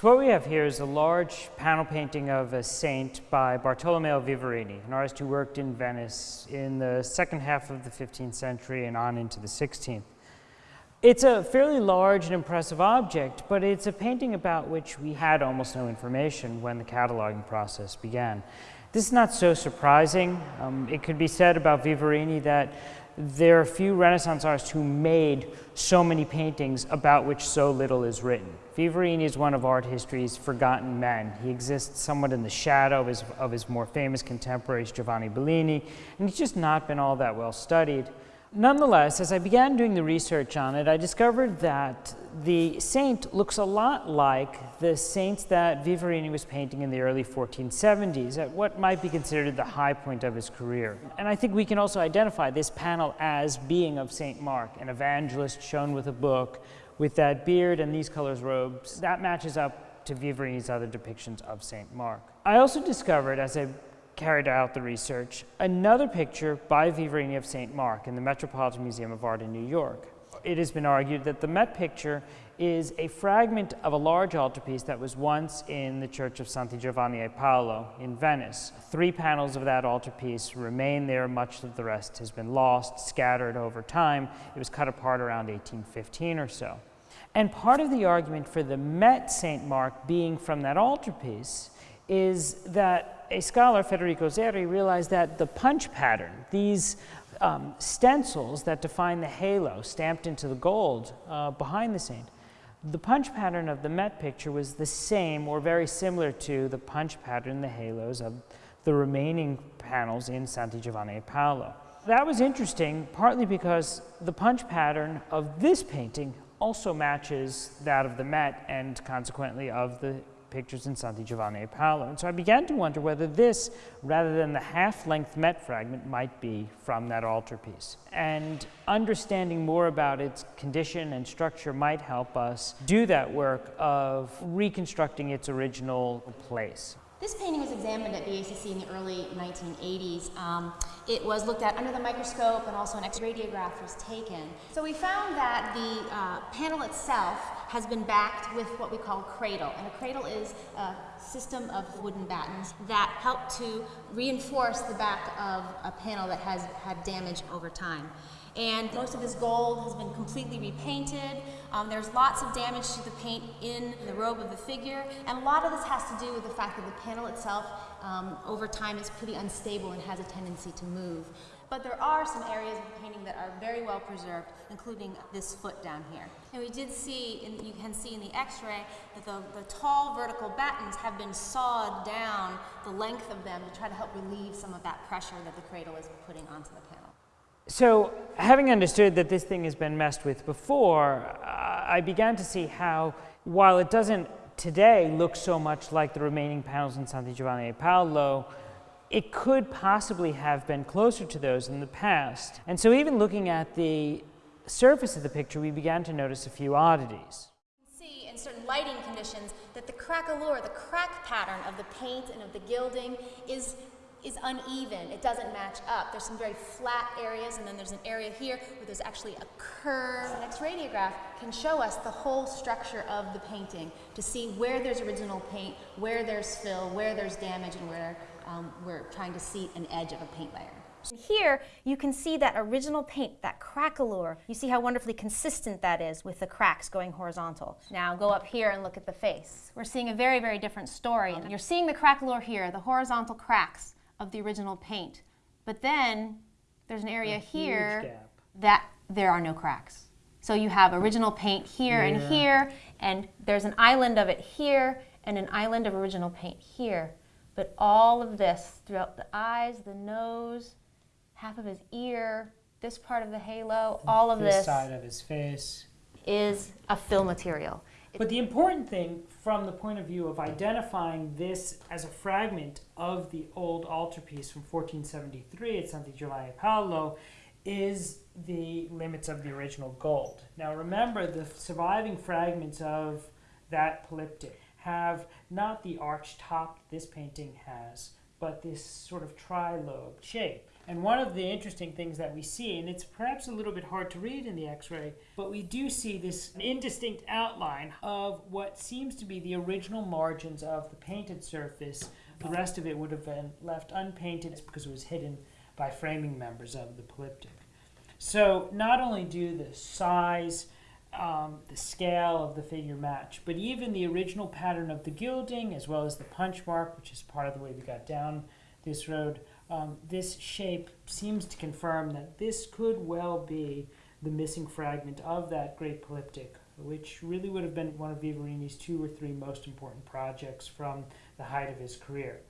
So what we have here is a large panel painting of a saint by Bartolomeo Vivarini, an artist who worked in Venice in the second half of the 15th century and on into the 16th. It's a fairly large and impressive object, but it's a painting about which we had almost no information when the cataloging process began. This is not so surprising. Um, it could be said about Vivarini that there are few Renaissance artists who made so many paintings about which so little is written. Vivarini is one of art history's forgotten men. He exists somewhat in the shadow of his, of his more famous contemporaries, Giovanni Bellini, and he's just not been all that well studied. Nonetheless, as I began doing the research on it, I discovered that the saint looks a lot like the saints that Vivarini was painting in the early 1470s at what might be considered the high point of his career. And I think we can also identify this panel as being of St. Mark, an evangelist shown with a book with that beard and these colors robes. That matches up to Vivarini's other depictions of St. Mark. I also discovered as I carried out the research, another picture by Vivarini of St. Mark in the Metropolitan Museum of Art in New York. It has been argued that the Met picture is a fragment of a large altarpiece that was once in the Church of Santi Giovanni e Paolo in Venice. Three panels of that altarpiece remain there, much of the rest has been lost, scattered over time. It was cut apart around 1815 or so. And part of the argument for the Met St. Mark being from that altarpiece is that a scholar, Federico Zeri, realized that the punch pattern, these um, stencils that define the halo stamped into the gold uh, behind the saint, the punch pattern of the Met picture was the same or very similar to the punch pattern, the halos of the remaining panels in Santi Giovanni e Paolo. That was interesting, partly because the punch pattern of this painting also matches that of the Met and consequently of the pictures in Santi Giovanni e Paolo. And so I began to wonder whether this, rather than the half-length Met fragment, might be from that altarpiece. And understanding more about its condition and structure might help us do that work of reconstructing its original place. This painting was examined at VACC in the early 1980s. Um, it was looked at under the microscope and also an X-radiograph was taken. So we found that the uh, panel itself has been backed with what we call a cradle. And a cradle is a system of wooden battens that help to reinforce the back of a panel that has had damage over time and most of this gold has been completely repainted. Um, there's lots of damage to the paint in the robe of the figure, and a lot of this has to do with the fact that the panel itself um, over time is pretty unstable and has a tendency to move. But there are some areas of the painting that are very well preserved, including this foot down here. And we did see, and you can see in the x-ray, that the, the tall vertical battens have been sawed down the length of them to try to help relieve some of that pressure that the cradle is putting onto the panel. So having understood that this thing has been messed with before, uh, I began to see how, while it doesn't today look so much like the remaining panels in Santi Giovanni e Paolo, it could possibly have been closer to those in the past. And so even looking at the surface of the picture, we began to notice a few oddities. You can see in certain lighting conditions that the craquelure, the crack pattern of the paint and of the gilding is is uneven. It doesn't match up. There's some very flat areas, and then there's an area here where there's actually a curve. An X-radiograph can show us the whole structure of the painting to see where there's original paint, where there's fill, where there's damage, and where um, we're trying to see an edge of a paint layer. Here, you can see that original paint, that craquelure. You see how wonderfully consistent that is with the cracks going horizontal. Now go up here and look at the face. We're seeing a very, very different story. You're seeing the craquelure here, the horizontal cracks of the original paint. But then there's an area here that there are no cracks. So you have original paint here yeah. and here, and there's an island of it here, and an island of original paint here. But all of this throughout the eyes, the nose, half of his ear, this part of the halo, all of this, this side of his face is a fill material. But the important thing from the point of view of identifying this as a fragment of the old altarpiece from 1473 at Santi Giovanni Paolo is the limits of the original gold. Now remember the surviving fragments of that polyptych have not the arch top this painting has, but this sort of tri-lobed shape. And one of the interesting things that we see, and it's perhaps a little bit hard to read in the x-ray, but we do see this indistinct outline of what seems to be the original margins of the painted surface. The rest of it would have been left unpainted because it was hidden by framing members of the polyptych. So not only do the size, um, the scale of the figure match, but even the original pattern of the gilding, as well as the punch mark, which is part of the way we got down this road, um, this shape seems to confirm that this could well be the missing fragment of that great polyptych, which really would have been one of Vivarini's two or three most important projects from the height of his career.